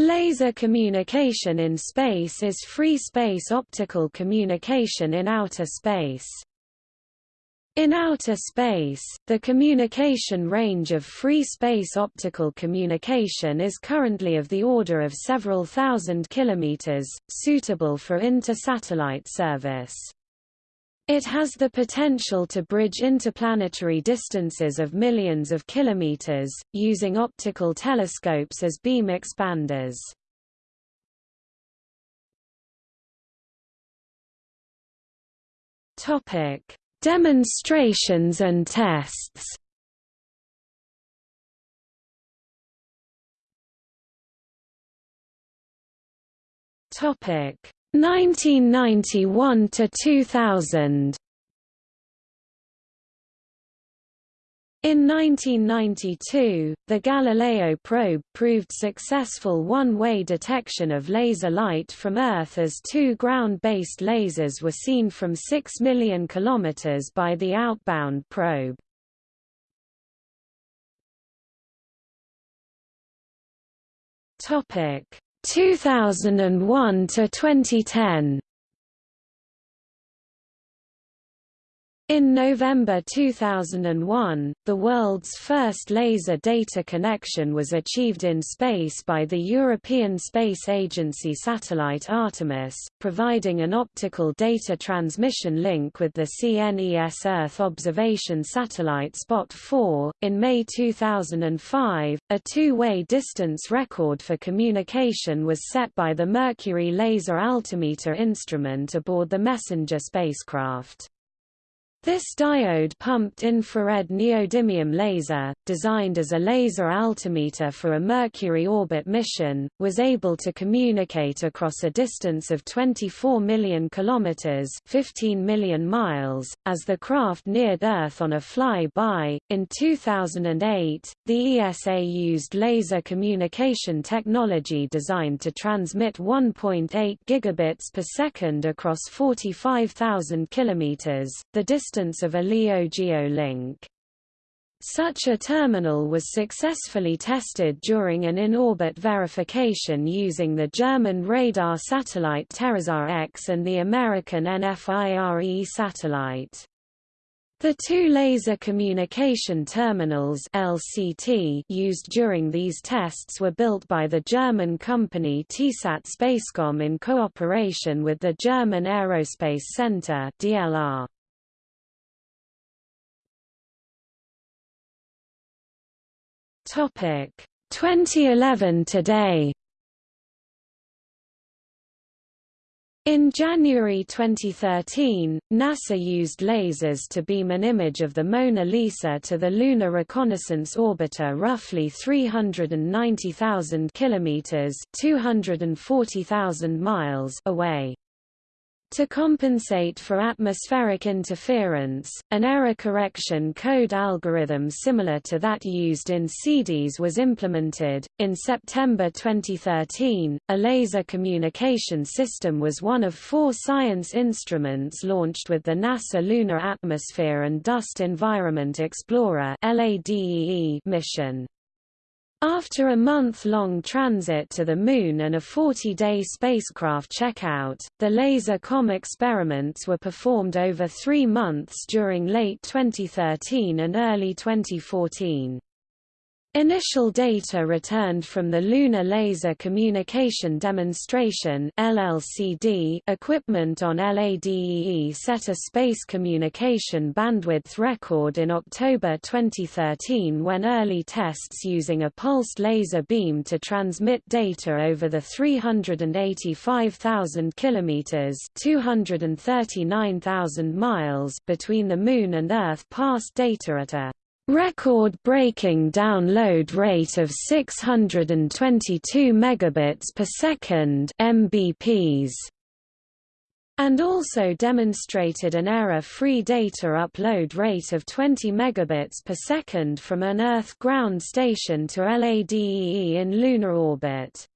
Laser communication in space is free space optical communication in outer space. In outer space, the communication range of free space optical communication is currently of the order of several thousand kilometers, suitable for inter-satellite service. It has the potential to bridge interplanetary distances of millions of kilometers, using optical telescopes as beam expanders. Topic: Demonstrations and tests. Topic: 1991 to 2000 In 1992, the Galileo probe proved successful one-way detection of laser light from Earth as two ground-based lasers were seen from 6 million kilometers by the outbound probe. Topic: 2001 to 2010 In November 2001, the world's first laser data connection was achieved in space by the European Space Agency satellite Artemis, providing an optical data transmission link with the CNES Earth observation satellite Spot 4. In May 2005, a two-way distance record for communication was set by the Mercury Laser Altimeter instrument aboard the Messenger spacecraft. This diode-pumped infrared neodymium laser, designed as a laser altimeter for a Mercury orbit mission, was able to communicate across a distance of 24 million kilometers (15 million miles) as the craft neared Earth on a fly-by. In 2008, the ESA used laser communication technology designed to transmit 1.8 gigabits per second across 45,000 kilometers. The distance distance of a LEO link. Such a terminal was successfully tested during an in-orbit verification using the German radar satellite TerraSAR X and the American NFIRE satellite. The two laser communication terminals LCT used during these tests were built by the German company TESAT Spacecom in cooperation with the German Aerospace Center DLR. Topic 2011 today. In January 2013, NASA used lasers to beam an image of the Mona Lisa to the Lunar Reconnaissance Orbiter roughly 390,000 kilometers (240,000 miles) away. To compensate for atmospheric interference, an error correction code algorithm similar to that used in CDS was implemented. In September 2013, a laser communication system was one of four science instruments launched with the NASA Lunar Atmosphere and Dust Environment Explorer mission. After a month-long transit to the Moon and a 40-day spacecraft checkout, the laser com experiments were performed over three months during late 2013 and early 2014. Initial data returned from the Lunar Laser Communication Demonstration LLCD equipment on LADEE set a space communication bandwidth record in October 2013 when early tests using a pulsed laser beam to transmit data over the 385,000 kilometers (239,000 miles) between the Moon and Earth passed data at a record-breaking download rate of 622 megabits per second (mbps) and also demonstrated an error-free data upload rate of 20 megabits per second from an Earth ground station to LADEE in lunar orbit.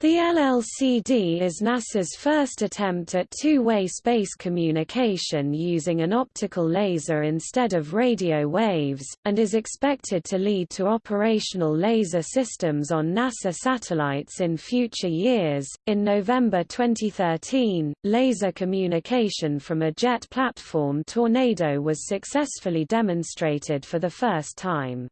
The LLCD is NASA's first attempt at two-way space communication using an optical laser instead of radio waves, and is expected to lead to operational laser systems on NASA satellites in future years. In November 2013, laser communication from a jet platform Tornado was successfully demonstrated for the first time.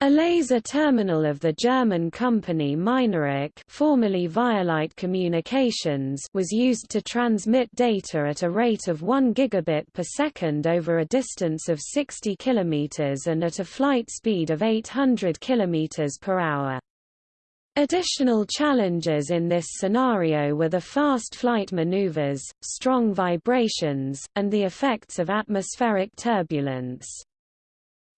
A laser terminal of the German company Mynaric formerly ViaLight Communications was used to transmit data at a rate of 1 gigabit per second over a distance of 60 km and at a flight speed of 800 km per hour. Additional challenges in this scenario were the fast flight maneuvers, strong vibrations, and the effects of atmospheric turbulence.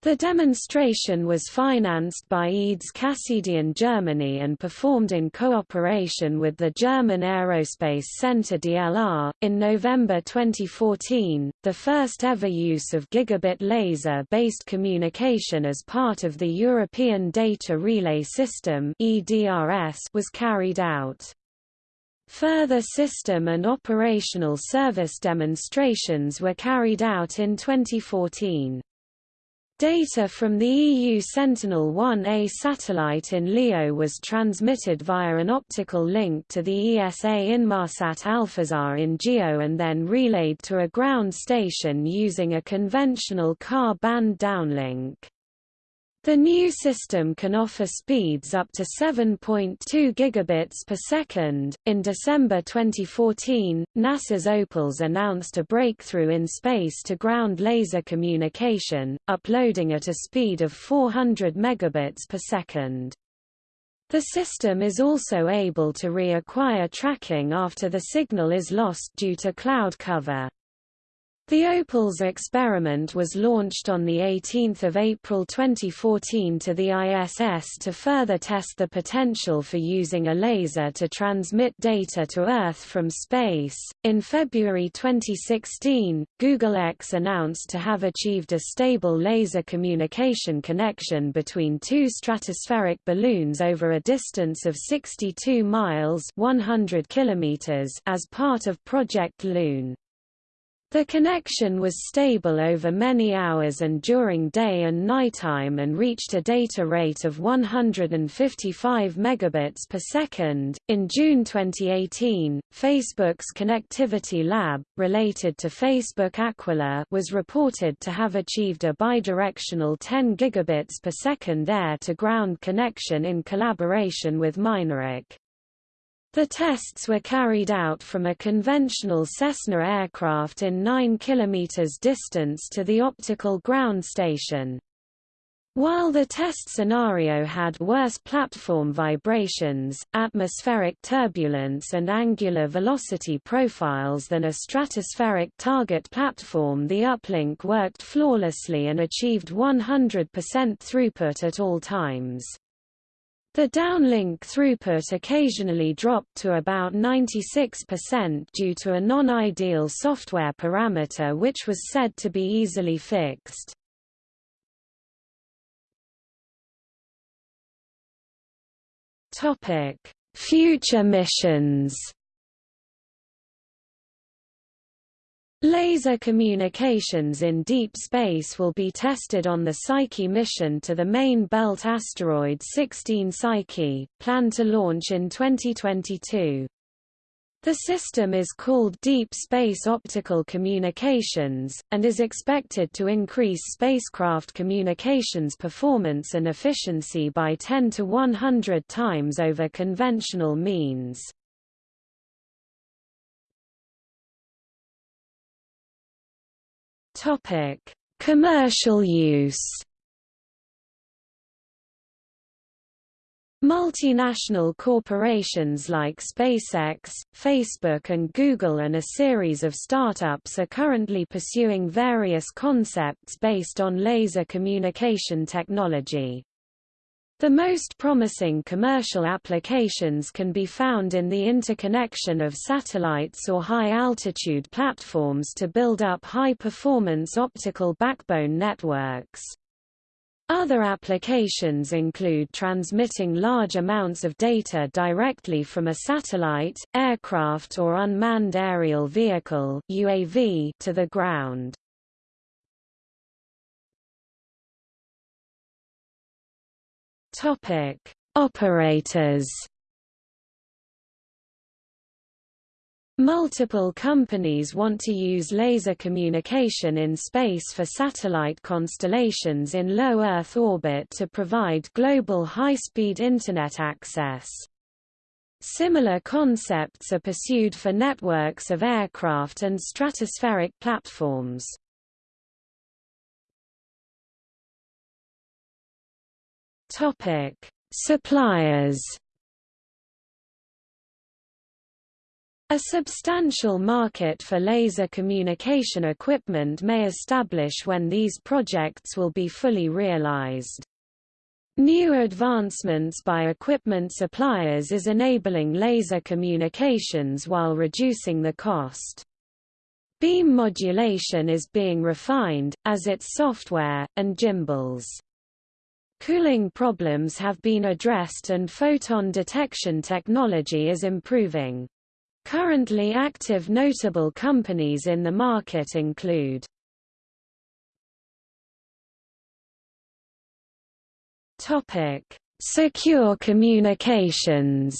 The demonstration was financed by EADS Cassidian Germany and performed in cooperation with the German Aerospace Center DLR. In November 2014, the first ever use of gigabit laser based communication as part of the European Data Relay System was carried out. Further system and operational service demonstrations were carried out in 2014. Data from the EU Sentinel-1A satellite in LEO was transmitted via an optical link to the ESA Inmarsat Alphasat in GEO and then relayed to a ground station using a conventional Ka-band downlink. The new system can offer speeds up to 7.2 gigabits per second. In December 2014, NASA's Opals announced a breakthrough in space to ground laser communication, uploading at a speed of 400 megabits per second. The system is also able to reacquire tracking after the signal is lost due to cloud cover. The Opals experiment was launched on 18 April 2014 to the ISS to further test the potential for using a laser to transmit data to Earth from space. In February 2016, Google X announced to have achieved a stable laser communication connection between two stratospheric balloons over a distance of 62 miles 100 kilometers as part of Project Loon. The connection was stable over many hours and during day and nighttime and reached a data rate of 155 megabits per second. In June 2018, Facebook's Connectivity Lab, related to Facebook Aquila, was reported to have achieved a bidirectional 10 gigabits per second air-to-ground connection in collaboration with Mynaric. The tests were carried out from a conventional Cessna aircraft in 9 km distance to the optical ground station. While the test scenario had worse platform vibrations, atmospheric turbulence and angular velocity profiles than a stratospheric target platform the uplink worked flawlessly and achieved 100% throughput at all times. The downlink throughput occasionally dropped to about 96% due to a non-ideal software parameter which was said to be easily fixed. Future missions Laser communications in deep space will be tested on the Psyche mission to the main belt asteroid 16 Psyche, planned to launch in 2022. The system is called Deep Space Optical Communications, and is expected to increase spacecraft communications performance and efficiency by 10 to 100 times over conventional means. Topic: Commercial use. Multinational corporations like SpaceX, Facebook and Google and a series of startups are currently pursuing various concepts based on laser communication technology. The most promising commercial applications can be found in the interconnection of satellites or high-altitude platforms to build up high-performance optical backbone networks. Other applications include transmitting large amounts of data directly from a satellite, aircraft or unmanned aerial vehicle UAV to the ground. Topic: Operators Multiple companies want to use laser communication in space for satellite constellations in low Earth orbit to provide global high-speed Internet access. Similar concepts are pursued for networks of aircraft and stratospheric platforms. Suppliers A substantial market for laser communication equipment may establish when these projects will be fully realized. New advancements by equipment suppliers is enabling laser communications while reducing the cost. Beam modulation is being refined, as its software, and gimbals. Cooling problems have been addressed and photon detection technology is improving. Currently active notable companies in the market include Secure communications.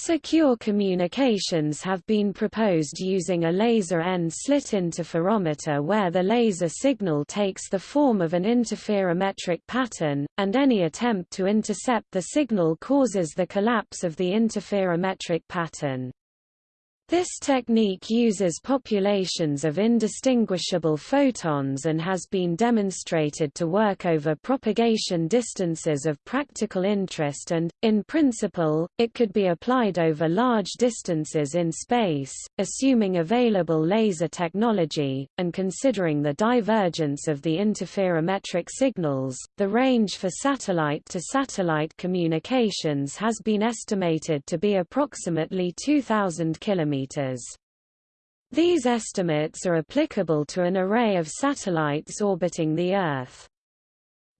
Secure communications have been proposed using a laser N-slit interferometer where the laser signal takes the form of an interferometric pattern, and any attempt to intercept the signal causes the collapse of the interferometric pattern. This technique uses populations of indistinguishable photons and has been demonstrated to work over propagation distances of practical interest and, in principle, it could be applied over large distances in space, assuming available laser technology, and considering the divergence of the interferometric signals. The range for satellite-to-satellite communications has been estimated to be approximately 2,000 km kilometers. These estimates are applicable to an array of satellites orbiting the Earth.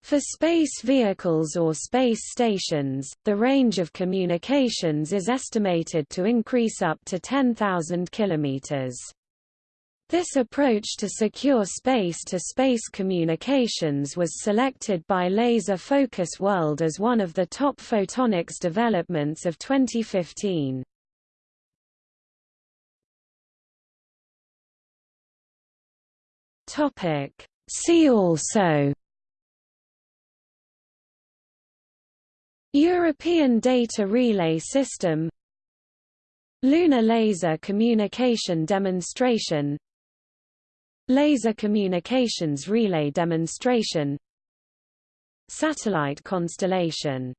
For space vehicles or space stations, the range of communications is estimated to increase up to 10,000 kilometers. This approach to secure space-to-space -space communications was selected by Laser Focus World as one of the top photonics developments of 2015. Topic. See also European Data Relay System Lunar Laser Communication Demonstration Laser Communications Relay Demonstration Satellite constellation